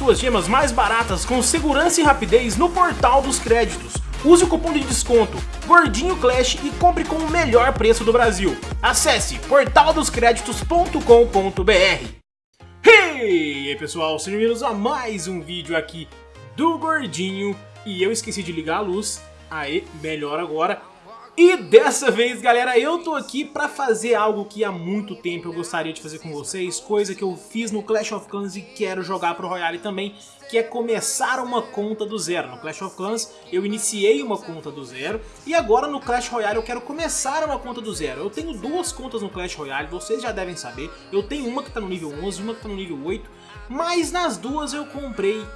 suas gemas mais baratas com segurança e rapidez no portal dos créditos. Use o cupom de desconto Gordinho Clash e compre com o melhor preço do Brasil. Acesse portaldoscreditos.com.br Hey! E aí pessoal, sejam bem-vindos a mais um vídeo aqui do Gordinho E eu esqueci de ligar a luz, aê, melhor agora e dessa vez, galera, eu tô aqui pra fazer algo que há muito tempo eu gostaria de fazer com vocês, coisa que eu fiz no Clash of Clans e quero jogar pro Royale também, que é começar uma conta do zero. No Clash of Clans eu iniciei uma conta do zero e agora no Clash Royale eu quero começar uma conta do zero. Eu tenho duas contas no Clash Royale, vocês já devem saber. Eu tenho uma que tá no nível 11, uma que tá no nível 8, mas nas duas eu comprei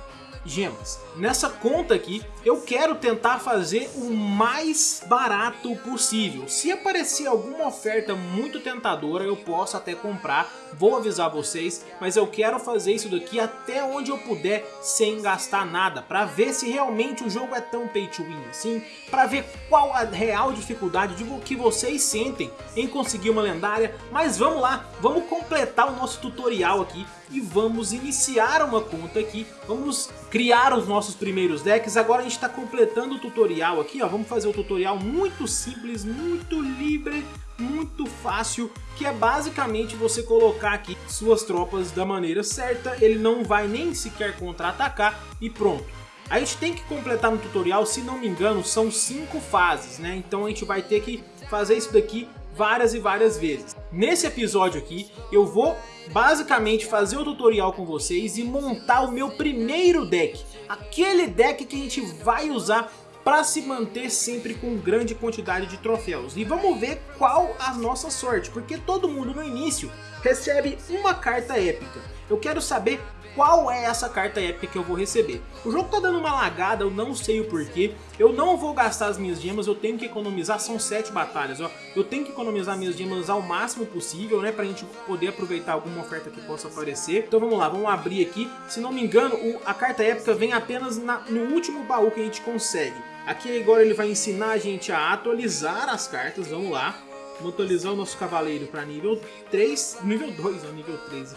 gemas. Nessa conta aqui, eu quero tentar fazer o mais barato possível. Se aparecer alguma oferta muito tentadora, eu posso até comprar, vou avisar vocês, mas eu quero fazer isso daqui até onde eu puder sem gastar nada, para ver se realmente o jogo é tão pay to win assim, para ver qual a real dificuldade de que vocês sentem em conseguir uma lendária, mas vamos lá, vamos completar o nosso tutorial aqui e vamos iniciar uma conta aqui, vamos criar os nossos primeiros decks, agora a gente está completando o tutorial aqui, ó, vamos fazer o tutorial muito simples, muito livre, muito fácil, que é basicamente você colocar aqui suas tropas da maneira certa, ele não vai nem sequer contra-atacar e pronto. A gente tem que completar no tutorial, se não me engano, são cinco fases, né? Então a gente vai ter que fazer isso daqui várias e várias vezes. Nesse episódio aqui, eu vou basicamente fazer o tutorial com vocês e montar o meu primeiro deck. Aquele deck que a gente vai usar para se manter sempre com grande quantidade de troféus. E vamos ver qual a nossa sorte, porque todo mundo no início recebe uma carta épica. Eu quero saber qual é essa carta épica que eu vou receber. O jogo tá dando uma lagada, eu não sei o porquê. Eu não vou gastar as minhas gemas, eu tenho que economizar, são sete batalhas, ó. Eu tenho que economizar minhas gemas ao máximo possível, né, pra gente poder aproveitar alguma oferta que possa aparecer. Então vamos lá, vamos abrir aqui. Se não me engano, o, a carta épica vem apenas na, no último baú que a gente consegue. Aqui agora ele vai ensinar a gente a atualizar as cartas, vamos lá. Vamos atualizar o nosso cavaleiro para nível 3, nível 2, ou nível 13.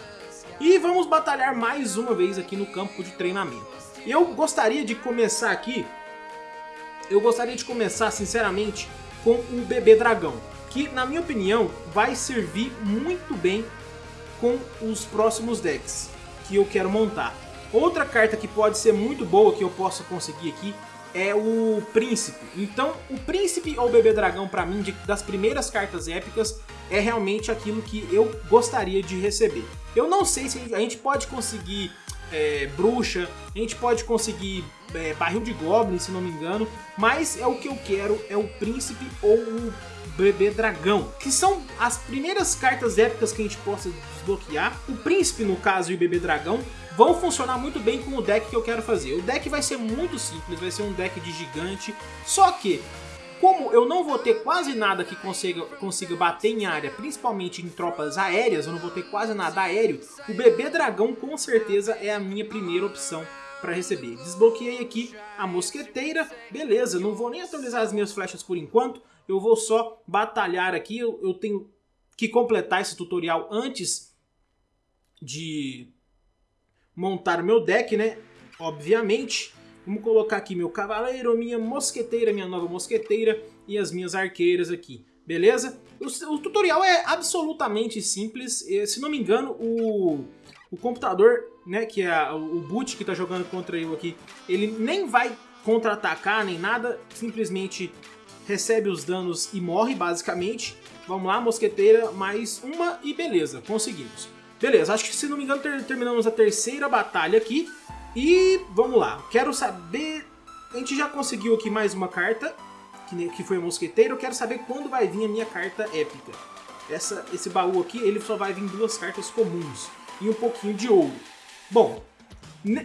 E vamos batalhar mais uma vez aqui no campo de treinamento. Eu gostaria de começar aqui, eu gostaria de começar sinceramente com o bebê dragão, que na minha opinião vai servir muito bem com os próximos decks que eu quero montar. Outra carta que pode ser muito boa que eu possa conseguir aqui é o Príncipe. Então, o Príncipe ou Bebê Dragão, para mim, de, das primeiras cartas épicas, é realmente aquilo que eu gostaria de receber. Eu não sei se a gente pode conseguir é, Bruxa, a gente pode conseguir é, Barril de Goblin, se não me engano, mas é o que eu quero, é o Príncipe ou o Bebê Dragão, que são as primeiras cartas épicas que a gente possa desbloquear. O Príncipe, no caso, e o Bebê Dragão vão funcionar muito bem com o deck que eu quero fazer. O deck vai ser muito simples, vai ser um deck de gigante, só que como eu não vou ter quase nada que consiga, consiga bater em área, principalmente em tropas aéreas, eu não vou ter quase nada aéreo, o bebê dragão com certeza é a minha primeira opção para receber. Desbloqueei aqui a mosqueteira, beleza, não vou nem atualizar as minhas flechas por enquanto, eu vou só batalhar aqui, eu, eu tenho que completar esse tutorial antes de montar o meu deck, né? Obviamente. Vamos colocar aqui meu cavaleiro, minha mosqueteira, minha nova mosqueteira e as minhas arqueiras aqui. Beleza? O, o tutorial é absolutamente simples. Se não me engano, o, o computador, né, que é o boot que está jogando contra eu aqui, ele nem vai contra-atacar nem nada, simplesmente recebe os danos e morre, basicamente. Vamos lá, mosqueteira, mais uma e beleza, conseguimos. Beleza, acho que se não me engano ter, terminamos a terceira batalha aqui. E vamos lá, quero saber... A gente já conseguiu aqui mais uma carta, que, foi a mosqueteiro. Eu quero saber quando vai vir a minha carta épica. Essa, esse baú aqui, ele só vai vir duas cartas comuns e um pouquinho de ouro. Bom,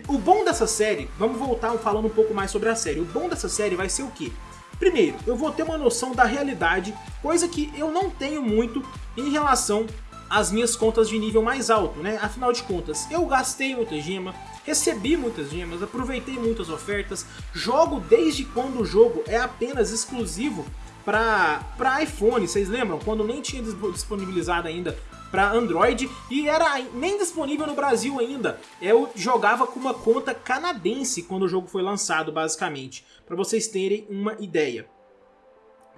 o bom dessa série, vamos voltar falando um pouco mais sobre a série. O bom dessa série vai ser o quê? Primeiro, eu vou ter uma noção da realidade, coisa que eu não tenho muito em relação as minhas contas de nível mais alto, né? Afinal de contas, eu gastei muita gema, recebi muitas gemas, aproveitei muitas ofertas, jogo desde quando o jogo é apenas exclusivo para iPhone, vocês lembram? Quando nem tinha disponibilizado ainda para Android e era nem disponível no Brasil ainda. Eu jogava com uma conta canadense quando o jogo foi lançado, basicamente, para vocês terem uma ideia.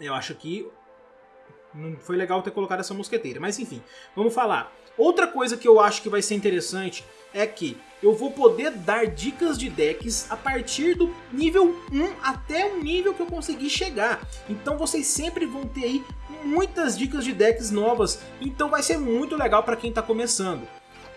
Eu acho que não foi legal ter colocado essa mosqueteira, mas enfim, vamos falar. Outra coisa que eu acho que vai ser interessante é que eu vou poder dar dicas de decks a partir do nível 1 até o nível que eu conseguir chegar. Então vocês sempre vão ter aí muitas dicas de decks novas, então vai ser muito legal para quem está começando.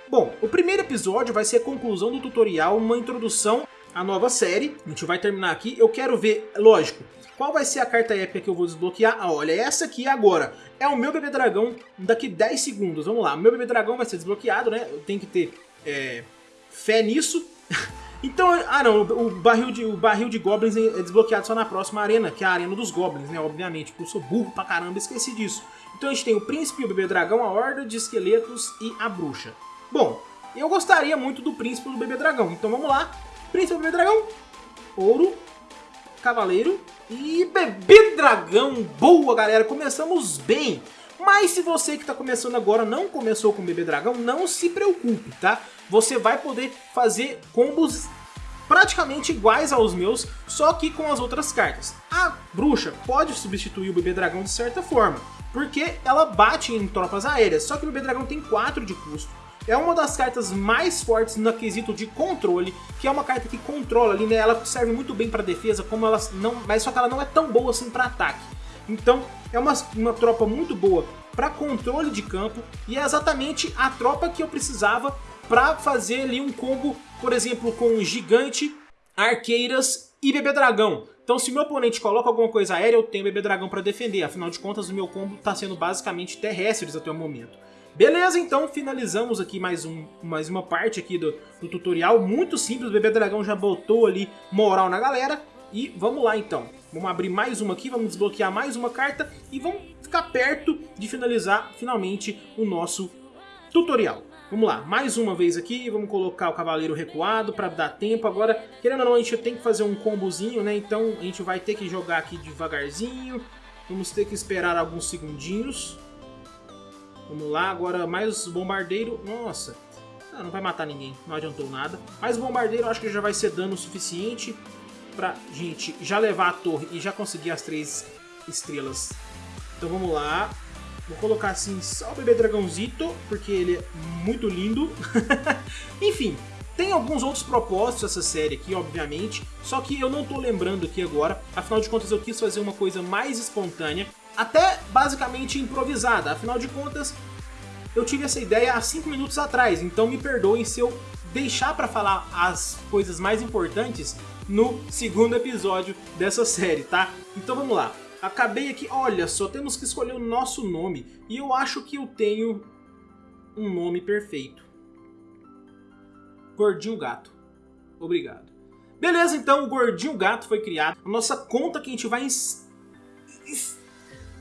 Bom, o primeiro episódio vai ser a conclusão do tutorial, uma introdução à nova série. A gente vai terminar aqui. Eu quero ver, lógico, qual vai ser a carta épica que eu vou desbloquear? Ah, olha, essa aqui agora é o meu bebê dragão daqui 10 segundos. Vamos lá, meu bebê dragão vai ser desbloqueado, né? Eu tenho que ter é, fé nisso. então, ah não, o barril, de, o barril de goblins é desbloqueado só na próxima arena, que é a arena dos goblins, né? Obviamente, porque eu sou burro pra caramba, esqueci disso. Então a gente tem o príncipe, o bebê dragão, a horda de esqueletos e a bruxa. Bom, eu gostaria muito do príncipe do bebê dragão, então vamos lá. Príncipe bebê dragão, ouro, cavaleiro e bebê dragão. Boa, galera, começamos bem. Mas se você que está começando agora não começou com bebê dragão, não se preocupe, tá? Você vai poder fazer combos praticamente iguais aos meus, só que com as outras cartas. A bruxa pode substituir o bebê dragão de certa forma, porque ela bate em tropas aéreas, só que o bebê dragão tem 4 de custo é uma das cartas mais fortes no quesito de controle, que é uma carta que controla ali, né? Ela serve muito bem para defesa, como ela não, mas só que ela não é tão boa assim para ataque. Então, é uma, uma tropa muito boa para controle de campo e é exatamente a tropa que eu precisava para fazer ali um combo, por exemplo, com Gigante, Arqueiras e Bebê Dragão. Então se meu oponente coloca alguma coisa aérea, eu tenho Bebê Dragão para defender. Afinal de contas, o meu combo está sendo basicamente terrestres até o momento. Beleza, então finalizamos aqui mais, um, mais uma parte aqui do, do tutorial. Muito simples, o Bebê Dragão já botou ali moral na galera. E vamos lá então. Vamos abrir mais uma aqui, vamos desbloquear mais uma carta e vamos ficar perto de finalizar finalmente o nosso tutorial. Vamos lá, mais uma vez aqui, vamos colocar o cavaleiro recuado para dar tempo. Agora, querendo ou não, a gente tem que fazer um combozinho, né? Então a gente vai ter que jogar aqui devagarzinho. Vamos ter que esperar alguns segundinhos. Vamos lá, agora mais bombardeiro. Nossa, ah, não vai matar ninguém, não adiantou nada. Mais bombardeiro acho que já vai ser dano suficiente pra gente já levar a torre e já conseguir as três estrelas. Então vamos lá. Vou colocar assim só o bebê dragãozito, porque ele é muito lindo. Enfim, tem alguns outros propósitos essa série aqui, obviamente, só que eu não tô lembrando aqui agora, afinal de contas eu quis fazer uma coisa mais espontânea, até basicamente improvisada. Afinal de contas, eu tive essa ideia há 5 minutos atrás, então me perdoem se eu deixar para falar as coisas mais importantes no segundo episódio dessa série, tá? Então vamos lá. Acabei aqui, olha só, temos que escolher o nosso nome. E eu acho que eu tenho um nome perfeito. Gordinho Gato. Obrigado. Beleza, então o Gordinho Gato foi criado. A nossa conta que a gente vai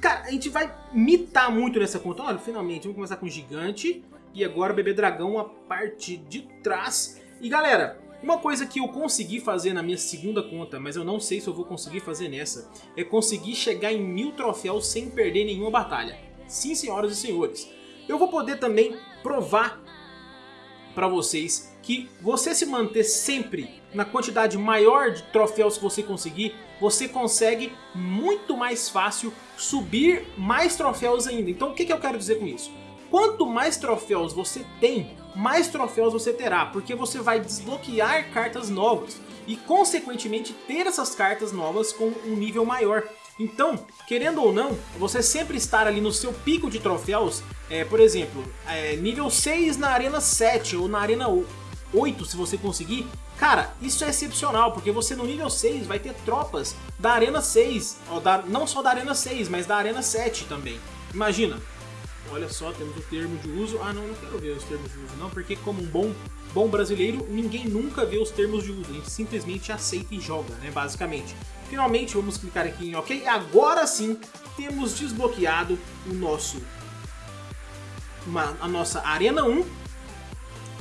Cara, a gente vai mitar muito nessa conta. Olha, finalmente, vamos começar com Gigante. E agora Bebê Dragão a parte de trás. E galera, uma coisa que eu consegui fazer na minha segunda conta, mas eu não sei se eu vou conseguir fazer nessa, é conseguir chegar em mil troféus sem perder nenhuma batalha. Sim, senhoras e senhores. Eu vou poder também provar para vocês que você se manter sempre na quantidade maior de troféus que você conseguir, você consegue muito mais fácil subir mais troféus ainda. Então o que, que eu quero dizer com isso? Quanto mais troféus você tem, mais troféus você terá, porque você vai desbloquear cartas novas e consequentemente ter essas cartas novas com um nível maior. Então, querendo ou não, você sempre estar ali no seu pico de troféus, é, por exemplo, é, nível 6 na Arena 7 ou na Arena 8 se você conseguir, cara, isso é excepcional, porque você no nível 6 vai ter tropas da Arena 6, ó, da, não só da Arena 6, mas da Arena 7 também. Imagina, olha só, temos o termo de uso, ah não, não quero ver os termos de uso não, porque como um bom, bom brasileiro, ninguém nunca vê os termos de uso, a gente simplesmente aceita e joga, né, basicamente. Finalmente vamos clicar aqui em OK, agora sim temos desbloqueado o nosso, uma, a nossa Arena 1,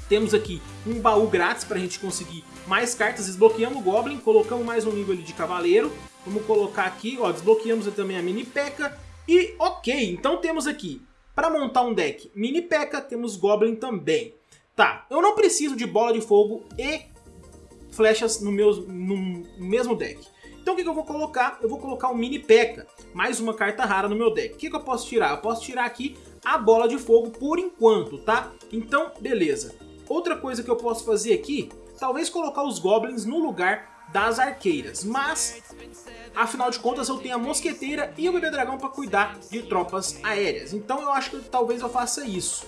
temos aqui um baú grátis para a gente conseguir mais cartas, desbloqueamos o Goblin, colocamos mais um nível ali de Cavaleiro, vamos colocar aqui, ó, desbloqueamos também a Mini P.E.K.K.A. e ok, então temos aqui Para montar um deck mini P.E.K.K.A, temos Goblin também. Tá, eu não preciso de bola de fogo e flechas no, meu, no mesmo deck. Então o que, que, eu vou colocar? Eu vou colocar o Mini P.E.K.K.A, mais uma carta rara no meu deck. O que, que eu posso tirar? Eu posso tirar aqui a bola de fogo por enquanto, tá? Então, beleza. Outra coisa que eu posso fazer aqui, talvez colocar os Goblins no lugar das arqueiras, mas afinal de contas eu tenho a mosqueteira e o bebê dragão para cuidar de tropas aéreas, então eu acho que talvez eu faça isso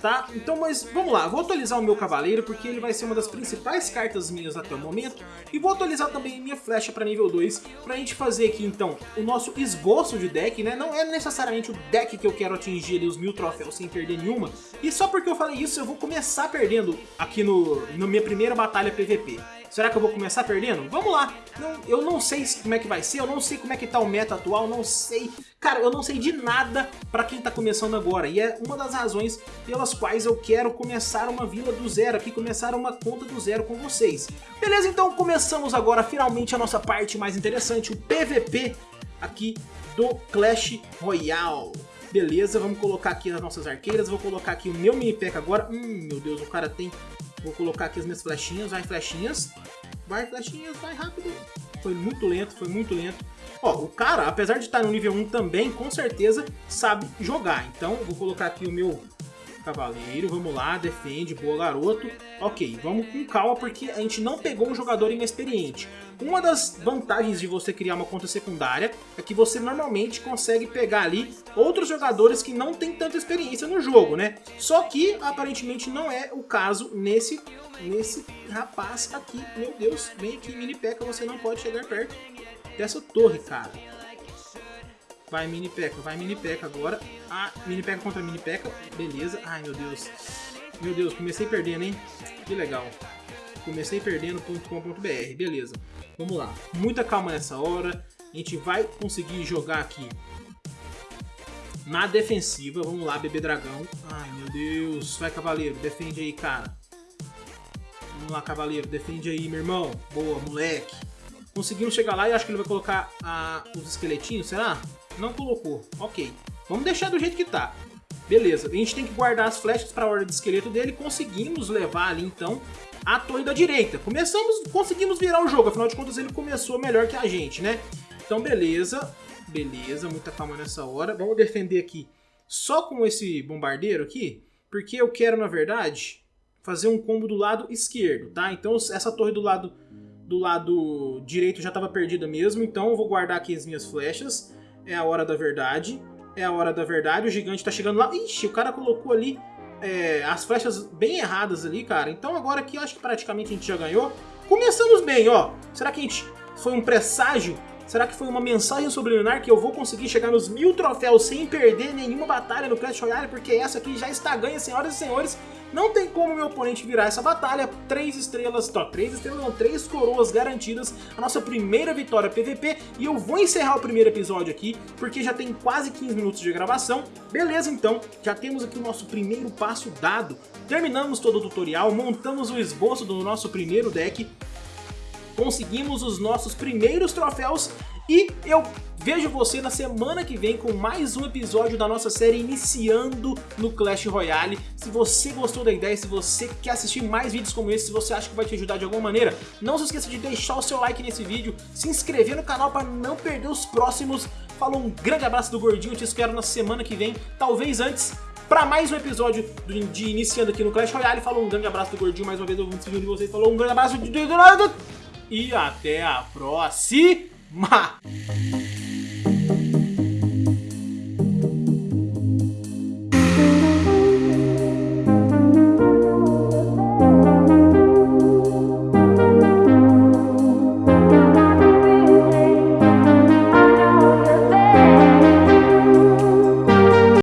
tá? Então, mas vamos lá, vou atualizar o meu cavaleiro porque ele vai ser uma das principais cartas minhas até o momento e vou atualizar também minha flecha para nível 2 pra gente fazer aqui então o nosso esboço de deck, né? Não é necessariamente o deck que eu quero atingir ali os mil troféus sem perder nenhuma e só porque eu falei isso eu vou começar perdendo aqui no, na minha primeira batalha PVP. Será que eu vou começar perdendo? Vamos lá. Não, eu não sei como é que vai ser, eu não sei como é que tá o meta atual, não sei. Cara, eu não sei de nada pra quem tá começando agora. E é uma das razões pelas quais eu quero começar uma vila do zero aqui, começar uma conta do zero com vocês. Beleza, então começamos agora finalmente a nossa parte mais interessante, o PVP aqui do Clash Royale. Beleza, vamos colocar aqui as nossas arqueiras, vou colocar aqui o meu mini pack agora. Hum, meu Deus, o cara tem Vou colocar aqui as minhas flechinhas, vai flechinhas. Vai flechinhas, vai rápido. Foi muito lento, foi muito lento. Ó, o cara, apesar de estar no nível 1 também, com certeza sabe jogar. Então, vou colocar aqui o meu Cavaleiro, vamos lá, defende, boa garoto. Ok, vamos com calma porque a gente não pegou um jogador inexperiente. Uma das vantagens de você criar uma conta secundária é que você normalmente consegue pegar ali outros jogadores que não tem tanta experiência no jogo, né? Só que aparentemente não é o caso nesse, nesse rapaz aqui. Meu Deus, vem aqui mini peca, você não pode chegar perto dessa torre, cara. Vai mini peca, vai mini peca agora. Ah, mini peca contra mini peca. Beleza. Ai, meu Deus. Meu Deus, comecei perdendo, hein? Que legal. Comecei perdendo.com.br. Beleza. Vamos lá. Muita calma nessa hora. A gente vai conseguir jogar aqui na defensiva. Vamos lá, bebê dragão. Ai, meu Deus. Vai, cavaleiro. Defende aí, cara. Vamos lá, cavaleiro. Defende aí, meu irmão. Boa, moleque. Conseguimos chegar lá e acho que ele vai colocar ah, os esqueletinhos, será? Não colocou. Ok. Vamos deixar do jeito que tá. Beleza. A gente tem que guardar as flechas para a ordem de esqueleto dele. Conseguimos levar ali, então, a torre da direita. Começamos, conseguimos virar o jogo. Afinal de contas, ele começou melhor que a gente, né? Então, beleza. Beleza, muita calma nessa hora. Vamos defender aqui só com esse bombardeiro aqui. Porque eu quero, na verdade, fazer um combo do lado esquerdo, tá? Então, essa torre do lado, do lado direito já estava perdida mesmo. Então, eu vou guardar aqui as minhas flechas é a hora da verdade. É a hora da verdade, o gigante tá chegando lá. Ixi, o cara colocou ali é, as flechas bem erradas ali, cara. Então agora aqui eu acho que praticamente a gente já ganhou. Começamos bem, ó. Será que a gente foi um presságio? Será que foi uma mensagem subliminar que eu vou conseguir chegar nos mil troféus sem perder nenhuma batalha no Clash Royale? Porque essa aqui já está ganha, senhoras e senhores. Não tem como meu oponente virar essa batalha. Três estrelas, tó, três estrelas não, três coroas garantidas. A nossa primeira vitória PVP. E eu vou encerrar o primeiro episódio aqui, porque já tem quase 15 minutos de gravação. Beleza, então, já temos aqui o nosso primeiro passo dado. Terminamos todo o tutorial, montamos o esboço do nosso primeiro deck. Conseguimos os nossos primeiros troféus e eu vejo você na semana que vem com mais um episódio da nossa série iniciando no Clash Royale. Se você gostou da ideia, se você quer assistir mais vídeos como esse, se você acha que vai te ajudar de alguma maneira, não se esqueça de deixar o seu like nesse vídeo, se inscrever no canal para não perder os próximos. Falou, um grande abraço do Gordinho, te espero na semana que vem, talvez antes, para mais um episódio de Iniciando aqui no Clash Royale. Falou, um grande abraço do Gordinho, mais uma vez eu vou me de vocês. Falou, um grande abraço de... e até a próxima!